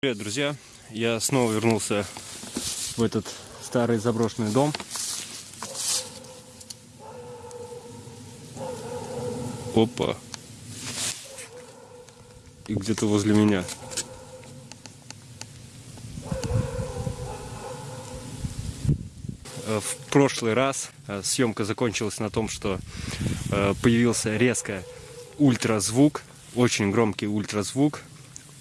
Привет, друзья! Я снова вернулся в этот старый заброшенный дом. Опа! И где-то возле меня. Э, В прошлый раз э, съемка закончилась на том, что э, появился резко ультразвук, очень громкий ультразвук,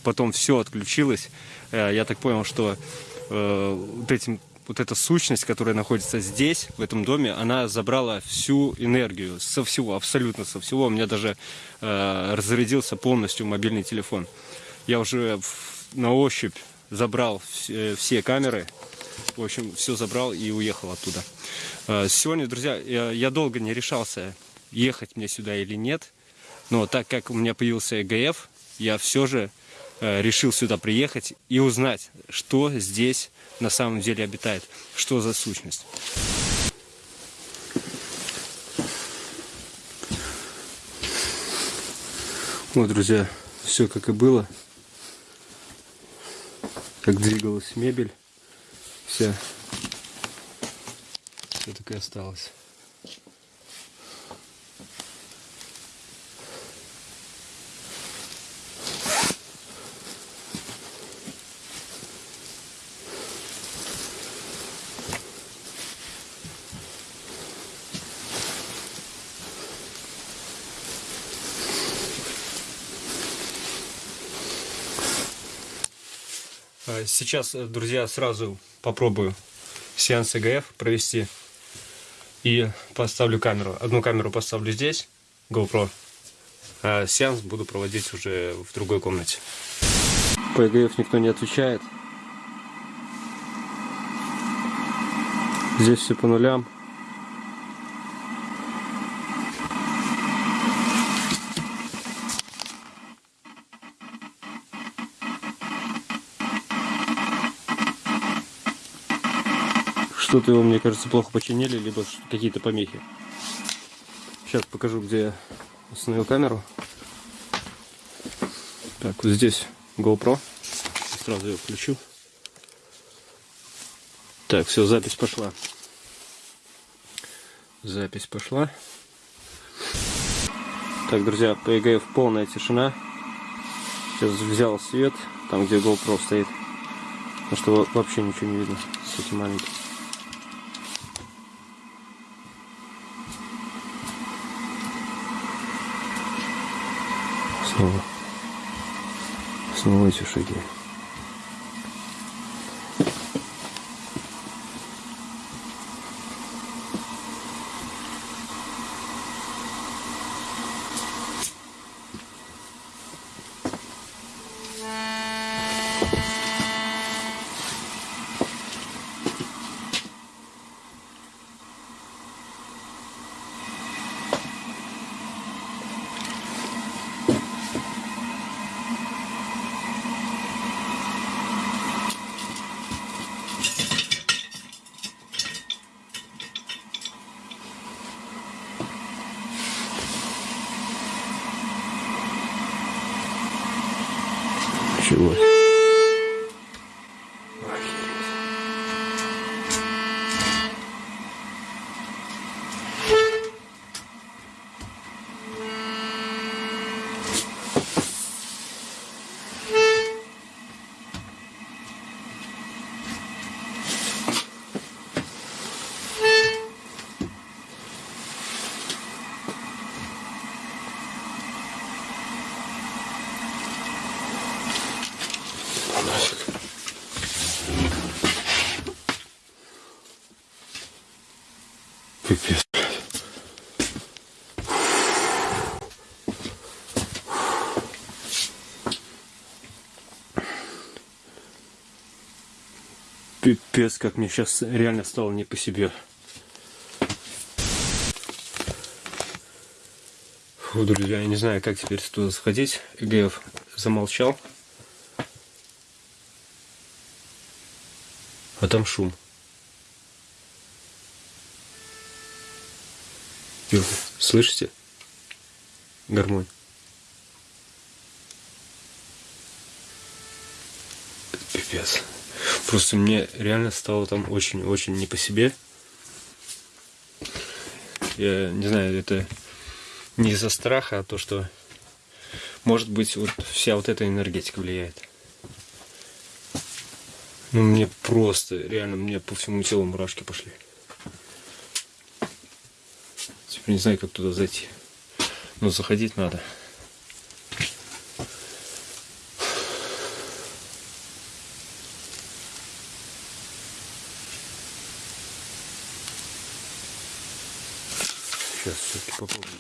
потом все отключилось. Э, Я так понял, что э, вот, этим, вот эта сущность, которая находится здесь, в этом доме, она забрала всю энергию со всего, абсолютно со всего. У меня даже э, разрядился полностью мобильный телефон. Я уже на ощупь забрал все, камеры, в общем, все забрал и уехал оттуда. Сегодня, друзья, я, я долго не решался, ехать мне сюда или нет. Но так как у меня появился ЭГФ, я все же решил сюда приехать и узнать, что здесь на самом деле обитает, что за сущность. Вот, друзья, все как и было. Как двигалась мебель. Вся. Все так и осталось. Сейчас, э, друзья, сразу попробую сеанс ЭГФ провести. И поставлю камеру. Одну камеру поставлю здесь, GoPro. А сеанс буду проводить уже в другой комнате. По ЭГФ никто не отвечает. Здесь все по нулям. Что-то его, мне кажется, плохо починили, либо какие-то помехи. Сейчас покажу, где я установил камеру. Так, вот здесь GoPro. Сразу ее включу. Так, все, запись пошла. Запись пошла. Так, друзья, по EGF полная тишина. Сейчас взял свет, там где GoPro стоит. Потому что во- вообще ничего не видно с этим маленьким. Снова. Снова эти Пипец. Пипец, как мне сейчас реально стало не по себе. Фу, друзья, я не знаю, как теперь туда сходить. ЭГФ замолчал. А там шум. Ё, Слышите? Гармонь. Капец. Просто мне реально стало там очень-очень не по себе. Я не знаю, это не из-за страха, а то, что может быть вот вся вот эта энергетика влияет. Ну мне просто, реально, мне по всему телу мурашки пошли. Теперь не знаю, как туда зайти. Но заходить надо. Сейчас все-таки попробую.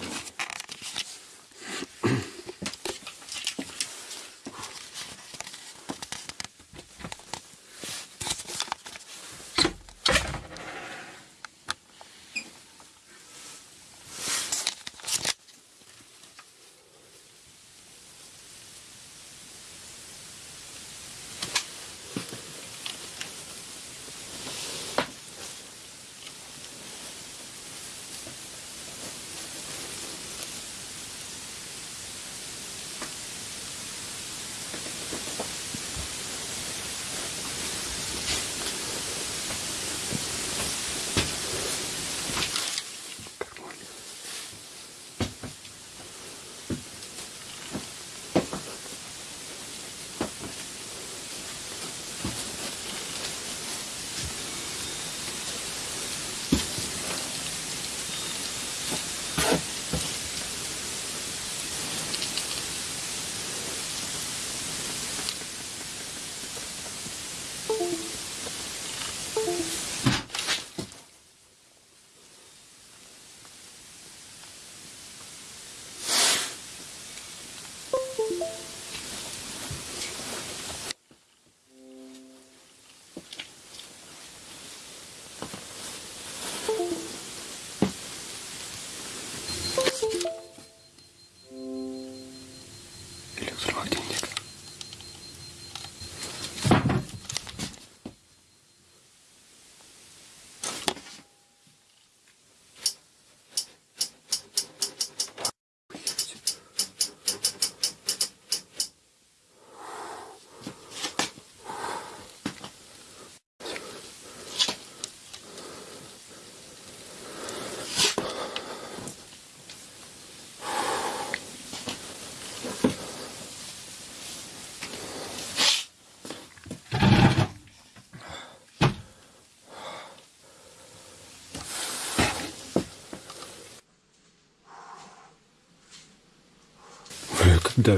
Бля,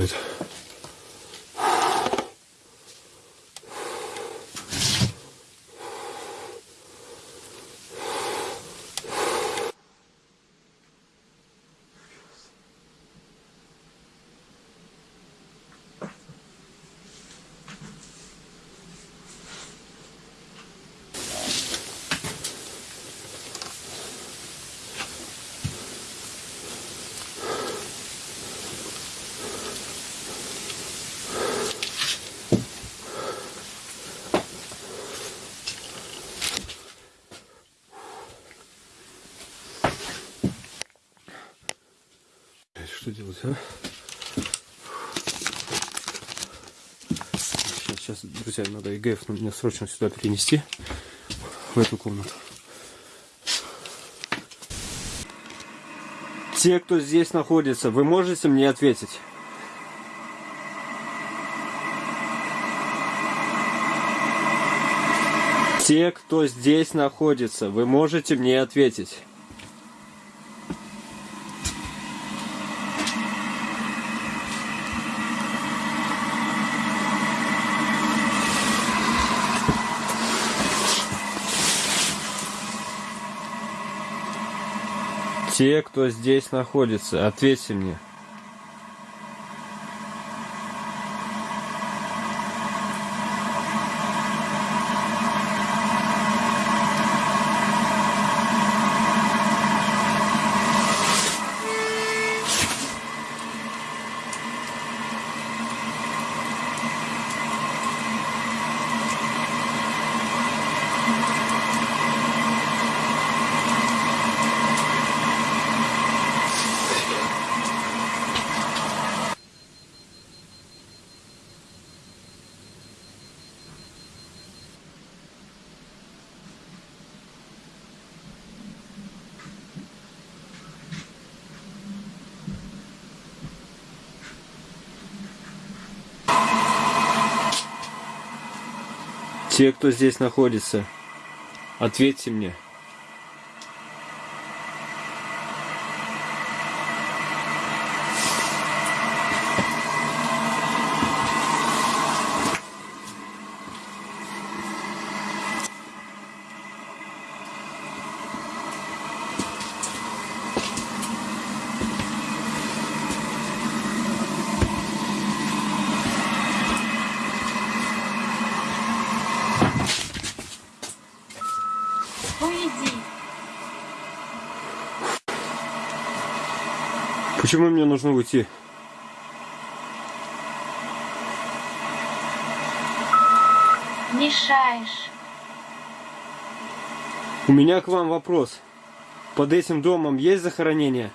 Что делать, а? Сейчас, сейчас, друзья, надо ЕГФ мне срочно сюда перенести, в эту комнату. Те, кто здесь находится, вы можете мне ответить? Те, кто здесь находится, вы можете мне ответить? Те, кто здесь находится, ответьте мне. Все, кто здесь находится, ответьте мне. Почему мне нужно уйти? Мешаешь. У меня к вам вопрос. Под этим домом есть захоронение?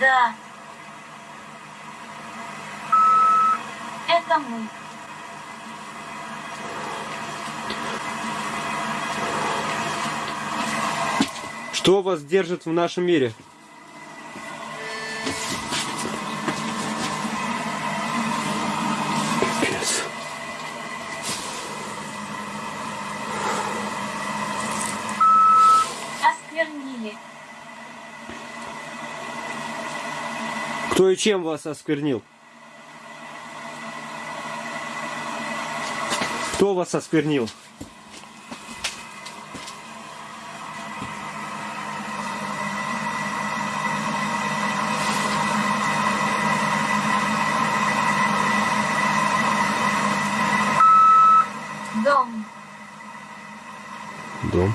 Да. Это мы. Что вас держит в нашем мире? Осквернили. Кто и чем вас осквернил? Кто вас осквернил? Дом. Дом.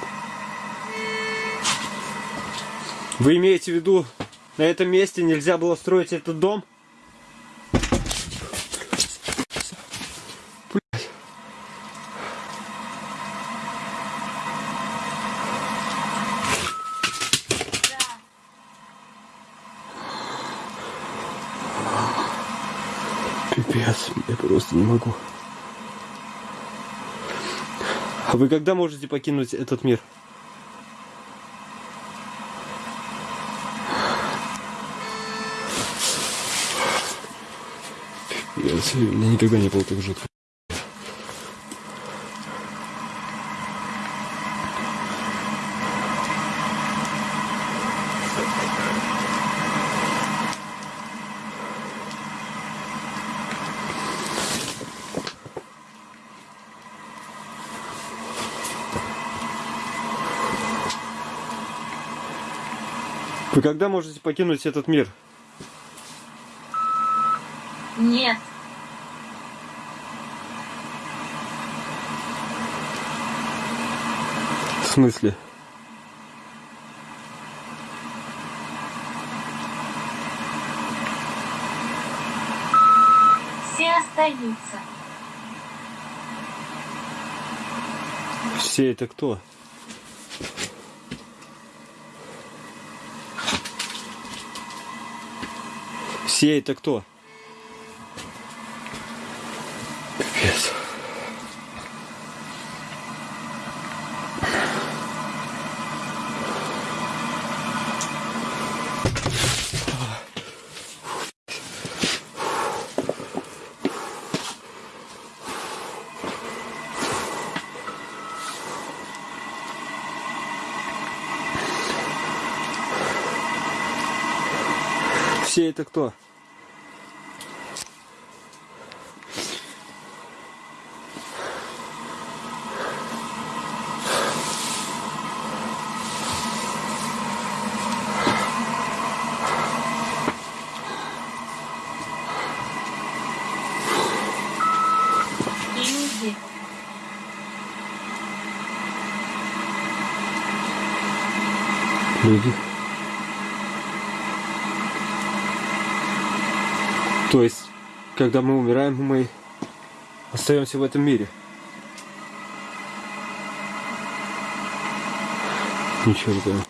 Вы имеете в виду, на этом месте нельзя было строить этот дом? Блядь. Пипец, я просто не могу. А вы когда можете покинуть этот мир? Пипец, у никогда не было так жутко. Вы когда можете покинуть этот мир? Нет. Смысле? Все остаются. Все это кто? Все это кто? Все это кто? Люди. Люди. То есть, когда мы умираем, мы остаемся в этом мире. Ничего не понял.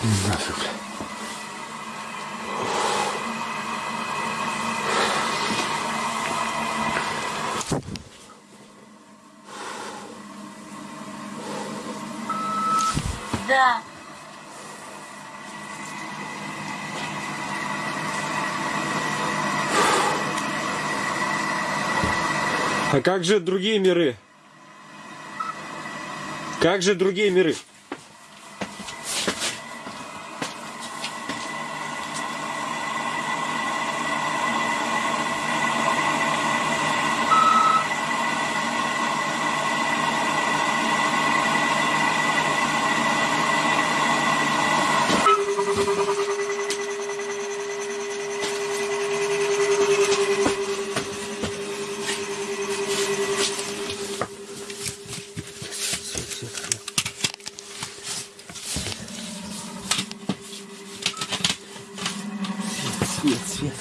Нафиг, бля. Да. А как же другие миры? Как же другие миры? Свет, свет.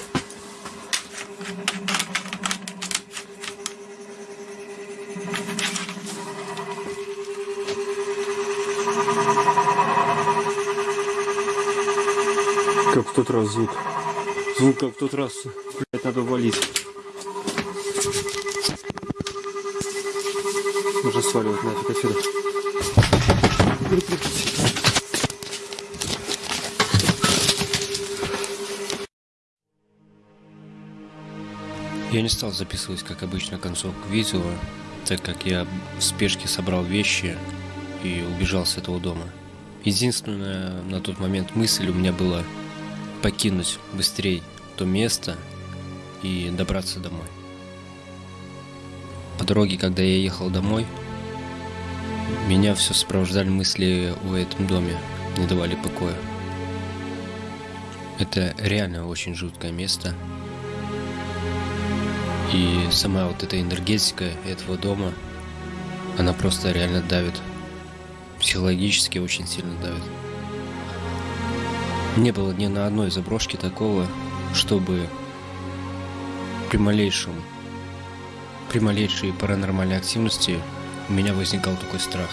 Как в тот раз звук. Звук как в тот раз. Блять, надо валить. Нужно сваливать нафиг отсюда. Я не стал записывать, как обычно, концовку видео, так как я в спешке собрал вещи и убежал с этого дома. Единственная на тот момент мысль у меня была покинуть быстрее то место и добраться домой. По дороге, когда я ехал домой, меня все сопровождали мысли о этом доме, не давали покоя. Это реально очень жуткое место. И сама вот эта энергетика этого дома, она просто реально давит. Психологически очень сильно давит. Не было ни на одной заброшке такого, чтобы при малейшем, при малейшей паранормальной активности у меня возникал такой страх.